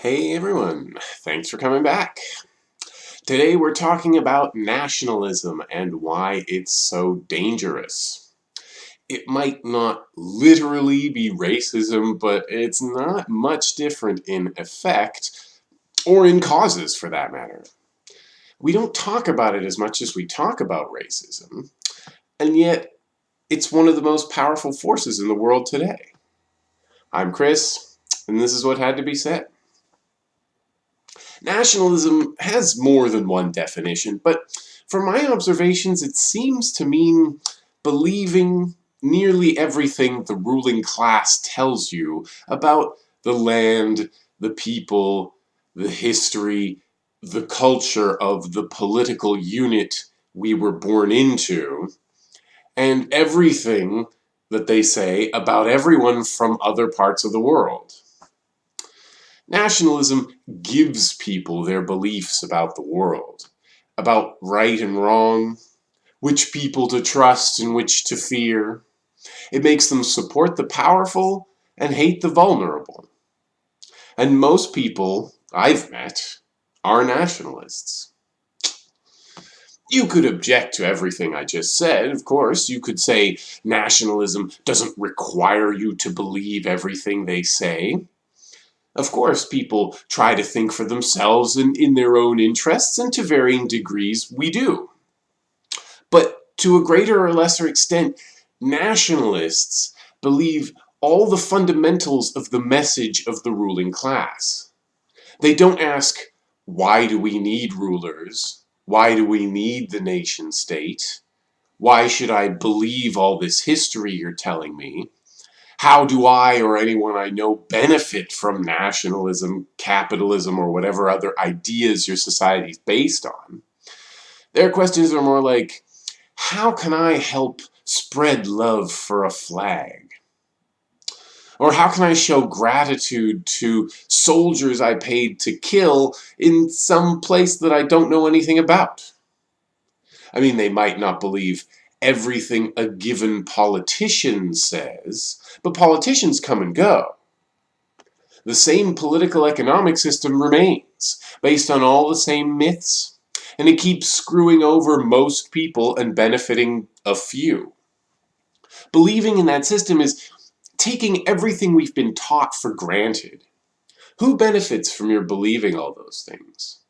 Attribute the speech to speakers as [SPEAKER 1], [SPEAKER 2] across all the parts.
[SPEAKER 1] Hey everyone, thanks for coming back. Today we're talking about nationalism and why it's so dangerous. It might not literally be racism, but it's not much different in effect, or in causes for that matter. We don't talk about it as much as we talk about racism, and yet it's one of the most powerful forces in the world today. I'm Chris, and this is what had to be said. Nationalism has more than one definition, but from my observations it seems to mean believing nearly everything the ruling class tells you about the land, the people, the history, the culture of the political unit we were born into, and everything that they say about everyone from other parts of the world. Nationalism gives people their beliefs about the world, about right and wrong, which people to trust and which to fear. It makes them support the powerful and hate the vulnerable. And most people I've met are nationalists. You could object to everything I just said, of course. You could say nationalism doesn't require you to believe everything they say. Of course, people try to think for themselves and in their own interests, and to varying degrees we do. But to a greater or lesser extent, nationalists believe all the fundamentals of the message of the ruling class. They don't ask, why do we need rulers? Why do we need the nation state? Why should I believe all this history you're telling me? How do I or anyone I know benefit from nationalism, capitalism, or whatever other ideas your society is based on? Their questions are more like, how can I help spread love for a flag? Or how can I show gratitude to soldiers I paid to kill in some place that I don't know anything about? I mean, they might not believe everything a given politician says, but politicians come and go. The same political economic system remains, based on all the same myths, and it keeps screwing over most people and benefiting a few. Believing in that system is taking everything we've been taught for granted. Who benefits from your believing all those things?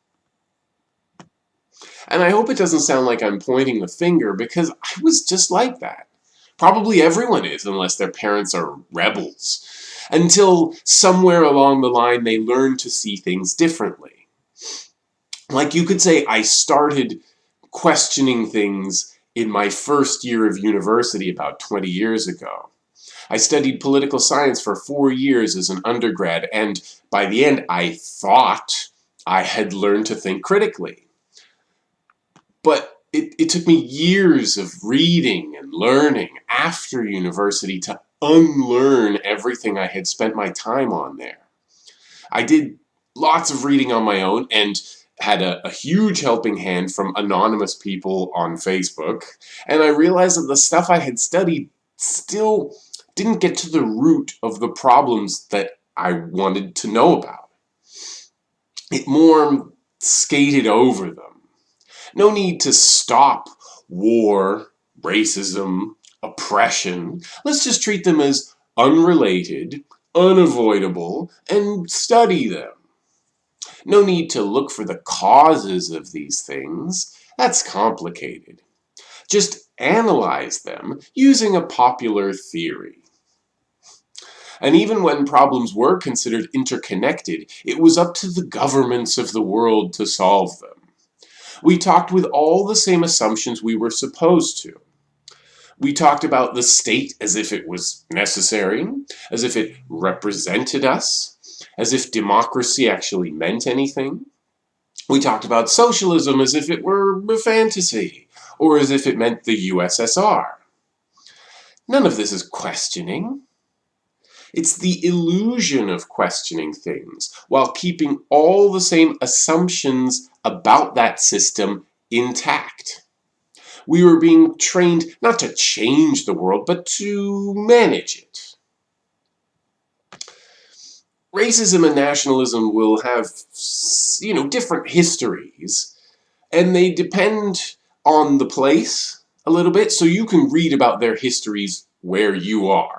[SPEAKER 1] And I hope it doesn't sound like I'm pointing the finger because I was just like that. Probably everyone is unless their parents are rebels. Until somewhere along the line they learn to see things differently. Like you could say I started questioning things in my first year of university about 20 years ago. I studied political science for four years as an undergrad and by the end I thought I had learned to think critically. But it, it took me years of reading and learning after university to unlearn everything I had spent my time on there. I did lots of reading on my own and had a, a, huge helping hand from anonymous people on Facebook, and I realized that the stuff I had studied still didn't get to the root of the problems that I wanted to know about. It more skated over them. No need to stop war, racism, oppression. Let's just treat them as unrelated, unavoidable, and study them. No need to look for the causes of these things. That's complicated. Just analyze them using a popular theory. And even when problems were considered interconnected, it was up to the governments of the world to solve them. We talked with all the same assumptions we were supposed to. We talked about the state as if it was necessary, as if it represented us, as if democracy actually meant anything. We talked about socialism as if it were a fantasy, or as if it meant the USSR. None of this is questioning. It's the illusion of questioning things, while keeping all the same assumptions about that system intact. We were being trained not to change the world, but to manage it. racism and nationalism will have, you know, different histories, and they depend on the place a little bit, so you can read about their histories where you are.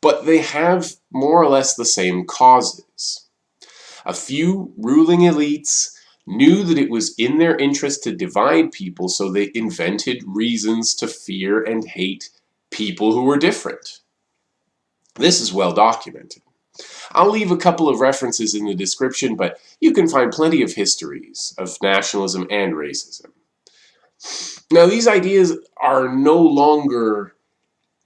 [SPEAKER 1] But they have more or less the same causes. A few ruling elites knew that it was in their interest to divide people, so they invented reasons to fear and hate people who were different. This is well documented. I'll leave a couple of references in the description, but you can find plenty of histories of nationalism and racism. Now, these ideas are no longer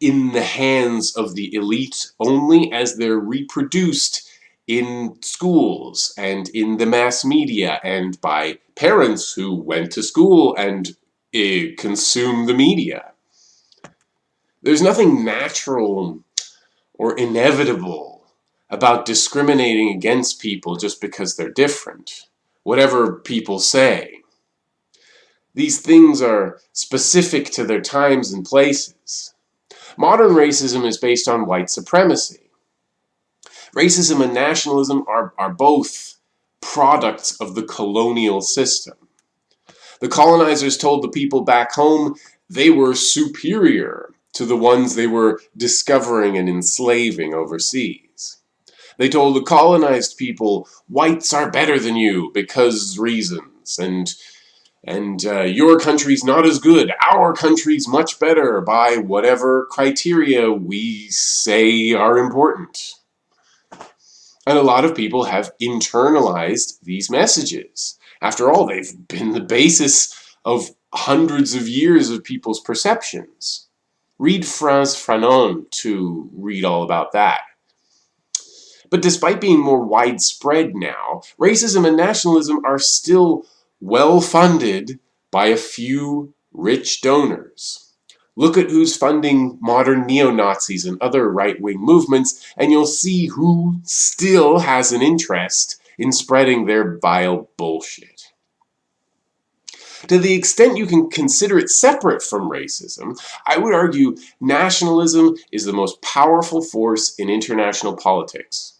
[SPEAKER 1] in the hands of the elite only as they're reproduced in schools and in the mass media and by parents who went to school and uh, consume the media. There's nothing natural or inevitable about discriminating against people just because they're different, whatever people say. These things are specific to their times and places. Modern racism is based on white supremacy. Racism and nationalism are, are both products of the colonial system. The colonizers told the people back home they were superior to the ones they were discovering and enslaving overseas. They told the colonized people, whites are better than you because reasons, and and uh, your country's not as good, our country's much better by whatever criteria we say are important. And a lot of people have internalized these messages. After all, they've been the basis of hundreds of years of people's perceptions. Read Frantz Fanon to read all about that. But despite being more widespread now, racism and nationalism are still well funded by a few rich donors. Look at who's funding modern neo-Nazis and other right-wing movements, and you'll see who still has an interest in spreading their vile bullshit. To the extent you can consider it separate from racism, I would argue nationalism is the most powerful force in international politics.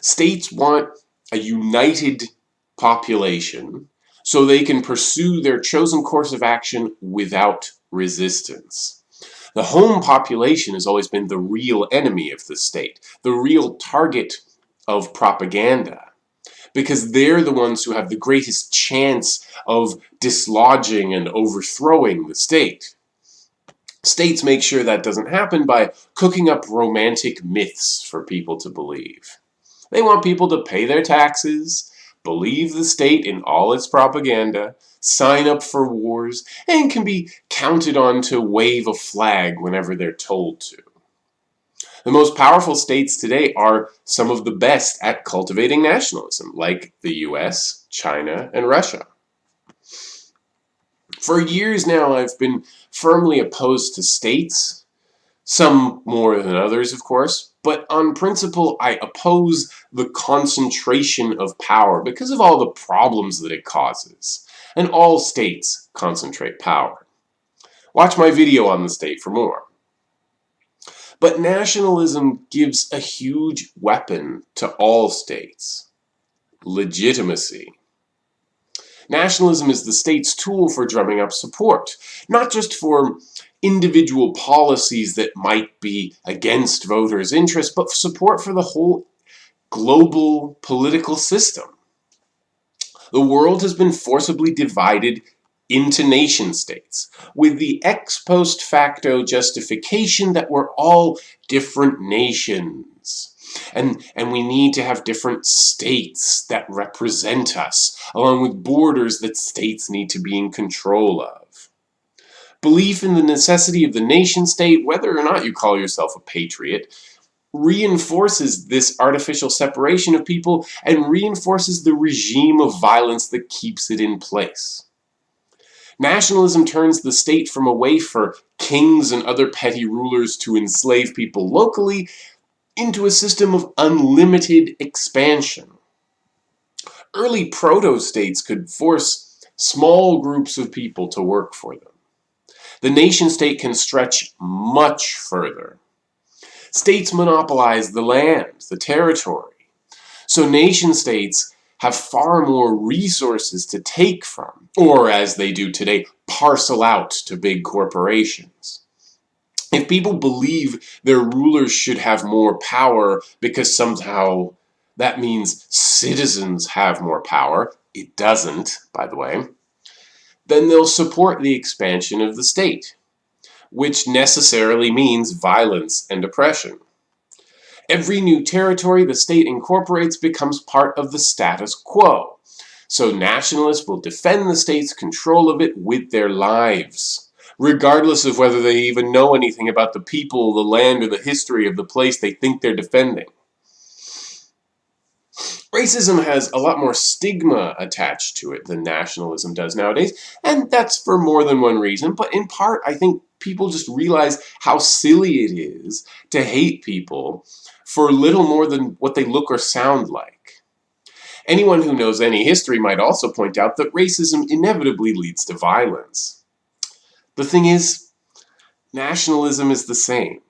[SPEAKER 1] States want a united population so they can pursue their chosen course of action without resistance. The home population has always been the real enemy of the state, the real target of propaganda, because they're the ones who have the greatest chance of dislodging and overthrowing the state. States make sure that doesn't happen by cooking up romantic myths for people to believe. They want people to pay their taxes, believe the state in all its propaganda, sign up for wars, and can be counted on to wave a flag whenever they're told to. The most powerful states today are some of the best at cultivating nationalism, like the US, China, and Russia. For years now, I've been firmly opposed to states, some more than others, of course, but on principle, I oppose the concentration of power because of all the problems that it causes. And all states concentrate power. Watch my video on the state for more. But nationalism gives a huge weapon to all states. Legitimacy. Nationalism is the state's tool for drumming up support, not just for individual policies that might be against voters' interests, but support for the whole global political system. The world has been forcibly divided into nation states, with the ex post facto justification that we're all different nations. And, and we need to have different states that represent us, along with borders that states need to be in control of. Belief in the necessity of the nation state, whether or not you call yourself a patriot, reinforces this artificial separation of people and reinforces the regime of violence that keeps it in place. Nationalism turns the state from a way for kings and other petty rulers to enslave people locally into a system of unlimited expansion. Early proto-states could force small groups of people to work for them. The nation state can stretch much further. States monopolize the land, the territory. So nation states have far more resources to take from, or as they do today, parcel out to big corporations. If people believe their rulers should have more power because somehow that means citizens have more power, it doesn't, by the way, then they'll support the expansion of the state, which necessarily means violence and oppression. Every new territory the state incorporates becomes part of the status quo. So nationalists will defend the state's control of it with their lives, regardless of whether they even know anything about the people, the land, or the history of the place they think they're defending. Racism has a lot more stigma attached to it than nationalism does nowadays, and that's for more than one reason, but in part I think people just realize how silly it is to hate people for little more than what they look or sound like. Anyone who knows any history might also point out that racism inevitably leads to violence. The thing is, nationalism is the same.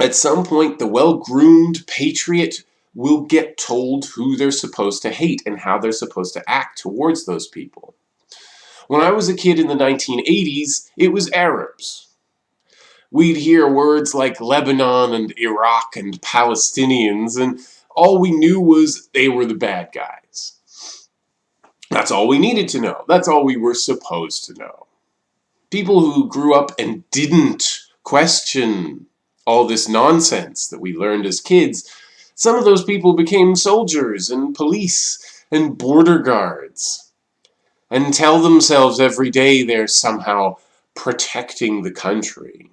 [SPEAKER 1] At some point, the well-groomed patriot will get told who they're supposed to hate and how they're supposed to act towards those people. When I was a kid in the 1980s, it was Arabs we'd hear words like Lebanon and Iraq and Palestinians, and all we knew was they were the bad guys. That's all we needed to know. That's all we were supposed to know. People who grew up and didn't question all this nonsense that we learned as kids, some of those people became soldiers and police and border guards and tell themselves every day they're somehow protecting the country.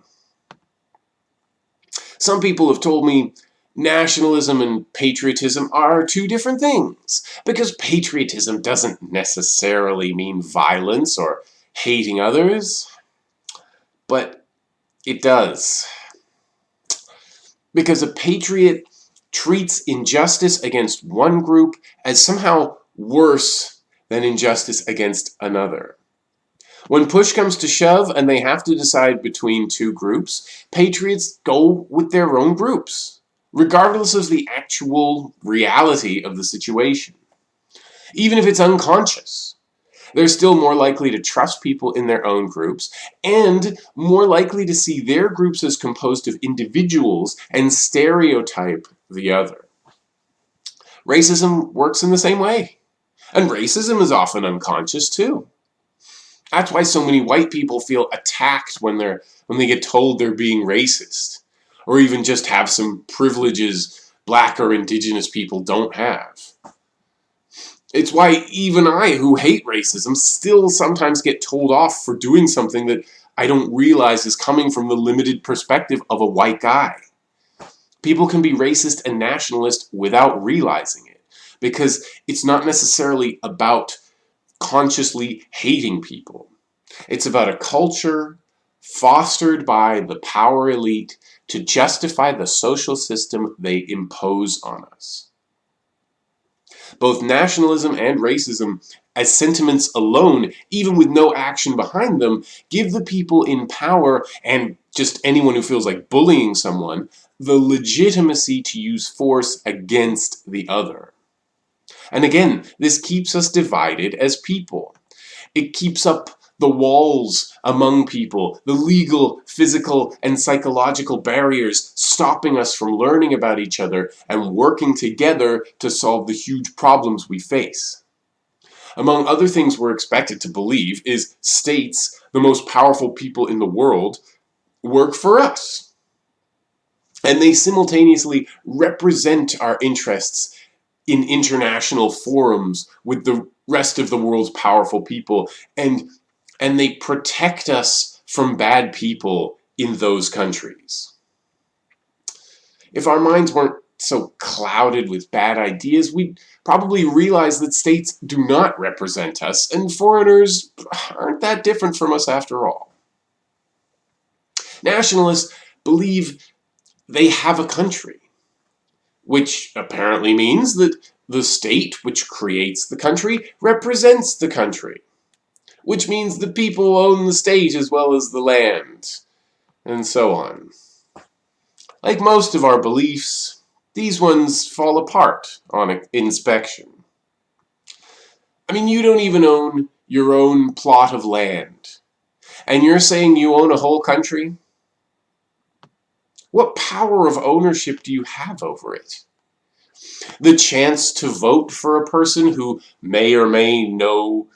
[SPEAKER 1] Some people have told me nationalism and patriotism are two different things, because patriotism doesn't necessarily mean violence or hating others, but it does. Because a patriot treats injustice against one group as somehow worse than injustice against another. When push comes to shove and they have to decide between two groups, patriots go with their own groups, regardless of the actual reality of the situation. Even if it's unconscious. They're still more likely to trust people in their own groups and more likely to see their groups as composed of individuals and stereotype the other. Racism works in the same way. And racism is often unconscious too. That's why so many white people feel attacked when they're when they get told they're being racist or even just have some privileges black or indigenous people don't have. It's why even I, who hate racism, still sometimes get told off for doing something that I don't realize is coming from the limited perspective of a white guy. People can be racist and nationalist without realizing it because it's not necessarily about consciously hating people. It's about a culture fostered by the power elite to justify the social system they impose on us. Both nationalism and racism, as sentiments alone, even with no action behind them, give the people in power, and just anyone who feels like bullying someone, the legitimacy to use force against the other. And again, this keeps us divided as people. It keeps up the walls among people, the legal, physical, and psychological barriers stopping us from learning about each other and working together to solve the huge problems we face. Among other things we're expected to believe is states, the most powerful people in the world, work for us. And they simultaneously represent our interests in international forums with the rest of the world's powerful people and and they protect us from bad people in those countries. If our minds weren't so clouded with bad ideas, we'd probably realize that states do not represent us and foreigners aren't that different from us after all. Nationalists believe they have a country which apparently means that the state which creates the country represents the country, which means the people own the state as well as the land, and so on. like most of our beliefs, these ones fall apart on inspection. I mean, you don't even own your own plot of land. And you're saying you own a whole country? What power of ownership do you have over it? The chance to vote for a person who may or may know,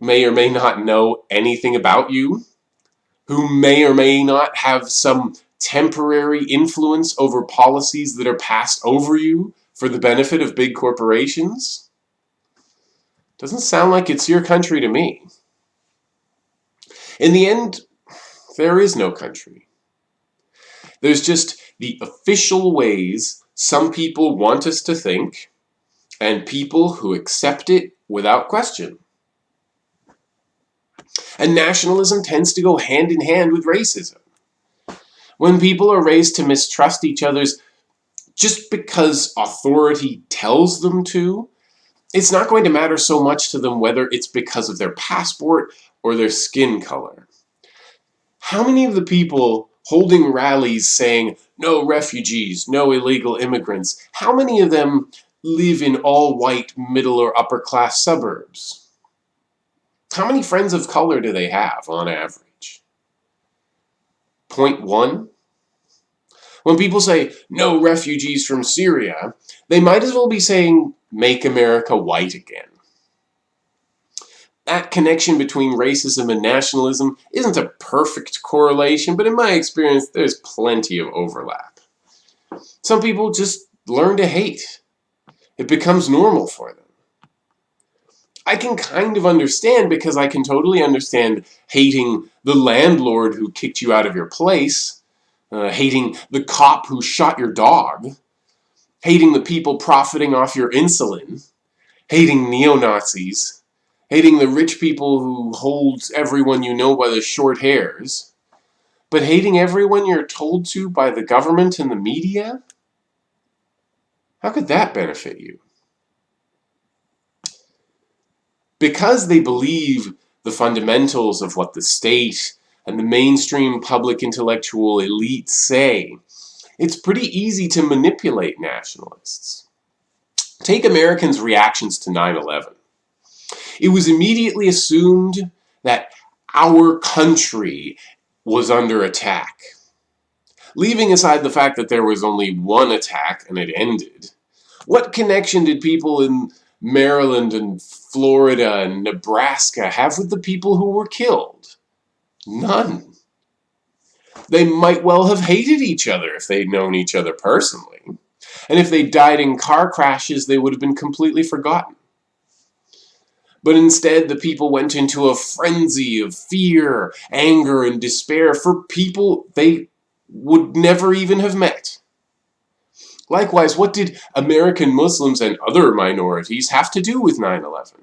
[SPEAKER 1] may or may not know anything about you, who may or may not have some temporary influence over policies that are passed over you for the benefit of big corporations? Doesn't sound like it's your country to me. In the end, there is no country. There's just the official ways some people want us to think and people who accept it without question. And nationalism tends to go hand in hand with racism. When people are raised to mistrust each other's just because authority tells them to, it's not going to matter so much to them whether it's because of their passport or their skin color. How many of the people holding rallies saying, no refugees, no illegal immigrants, how many of them live in all white middle or upper class suburbs? How many friends of color do they have on average? Point one? When people say, no refugees from Syria, they might as well be saying, make America white again. That connection between racism and nationalism isn't a perfect correlation, but in my experience, there's plenty of overlap. Some people just learn to hate. It becomes normal for them. I can kind of understand because I can totally understand hating the landlord who kicked you out of your place, uh, hating the cop who shot your dog, hating the people profiting off your insulin, hating neo-Nazis, hating the rich people who hold everyone you know by the short hairs, but hating everyone you're told to by the government and the media? How could that benefit you? Because they believe the fundamentals of what the state and the mainstream public intellectual elite say, it's pretty easy to manipulate nationalists. Take Americans' reactions to 9-11. It was immediately assumed that our country was under attack. Leaving aside the fact that there was only one attack and it ended, what connection did people in Maryland and Florida and Nebraska have with the people who were killed? None. They might well have hated each other if they'd known each other personally. And if they died in car crashes, they would have been completely forgotten. But instead, the people went into a frenzy of fear, anger, and despair for people they would never even have met. Likewise, what did American Muslims and other minorities have to do with 9-11?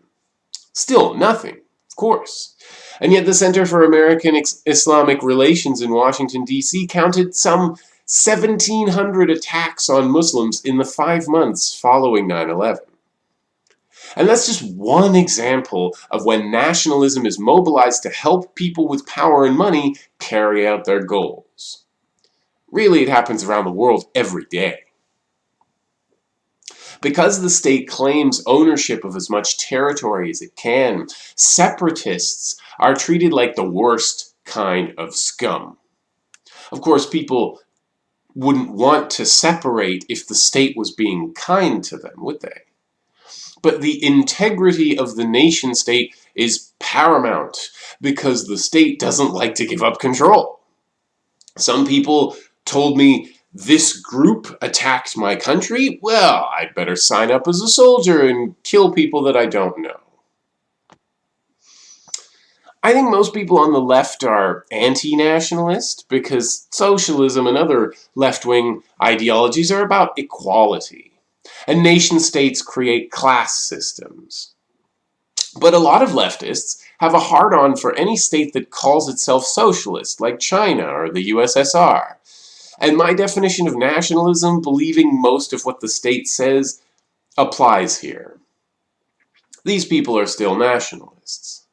[SPEAKER 1] Still, nothing, of course. And yet the Center for American Islamic Relations in Washington, D.C. counted some 1,700 attacks on Muslims in the five months following 9-11. And that's just one example of when nationalism is mobilized to help people with power and money carry out their goals. Really, it happens around the world every day. Because the state claims ownership of as much territory as it can, separatists are treated like the worst kind of scum. Of course, people wouldn't want to separate if the state was being kind to them, would they? But the integrity of the nation state is paramount because the state doesn't like to give up control. Some people told me this group attacked my country, well, I'd better sign up as a soldier and kill people that I don't know. I think most people on the left are anti-nationalist because socialism and other left-wing ideologies are about equality. And nation-states create class systems. But a lot of leftists have a hard-on for any state that calls itself socialist, like China or the USSR. And my definition of nationalism, believing most of what the state says, applies here. These people are still nationalists.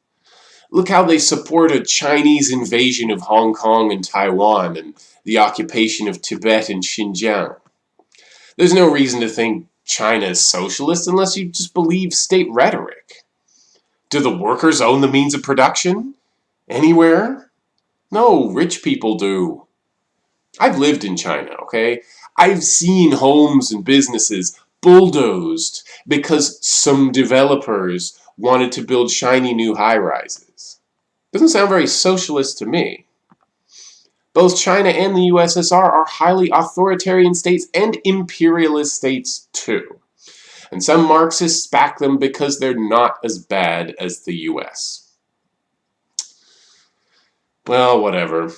[SPEAKER 1] Look how they support a Chinese invasion of Hong Kong and Taiwan and the occupation of Tibet and Xinjiang. There's no reason to think China is socialist unless you just believe state rhetoric. Do the workers own the means of production? Anywhere? No, rich people do. I've lived in China, okay? I've seen homes and businesses bulldozed because some developers wanted to build shiny new high-rises. Doesn't sound very socialist to me. Both China and the USSR are highly authoritarian states and imperialist states too. And some Marxists back them because they're not as bad as the US. Well, whatever.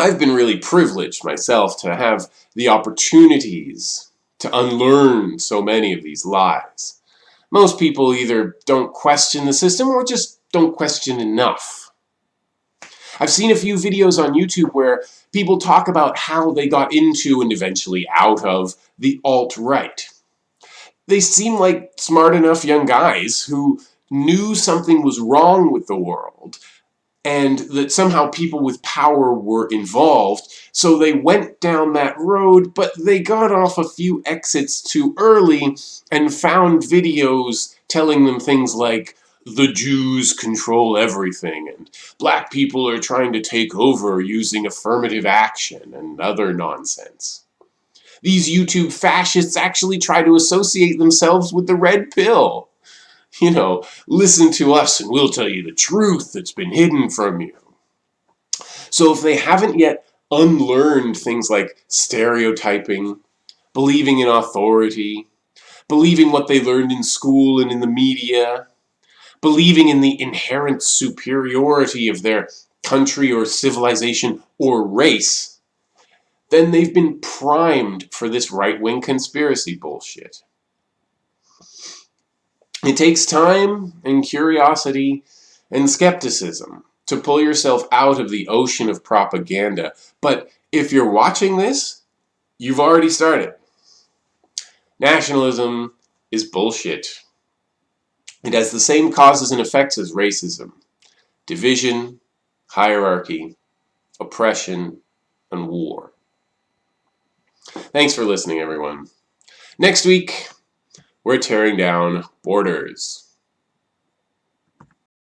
[SPEAKER 1] I've been really privileged myself to have the opportunities to unlearn so many of these lies. Most people either don't question the system or just don't question enough. I've seen a few videos on YouTube where people talk about how they got into and eventually out of the alt-right. They seem like smart enough young guys who knew something was wrong with the world and that somehow people with power were involved. So they went down that road, but they got off a few exits too early and found videos telling them things like, the Jews control everything, and black people are trying to take over using affirmative action and other nonsense. These YouTube fascists actually try to associate themselves with the red pill. You know, listen to us and we'll tell you the truth that's been hidden from you. So if they haven't yet unlearned things like stereotyping, believing in authority, believing what they learned in school and in the media, believing in the inherent superiority of their country or civilization or race, then they've been primed for this right-wing conspiracy bullshit. It takes time and curiosity and skepticism to pull yourself out of the ocean of propaganda. But if you're watching this, you've already started. Nationalism is bullshit. It has the same causes and effects as racism. Division, hierarchy, oppression, and war. Thanks for listening, everyone. Next week, we're tearing down borders.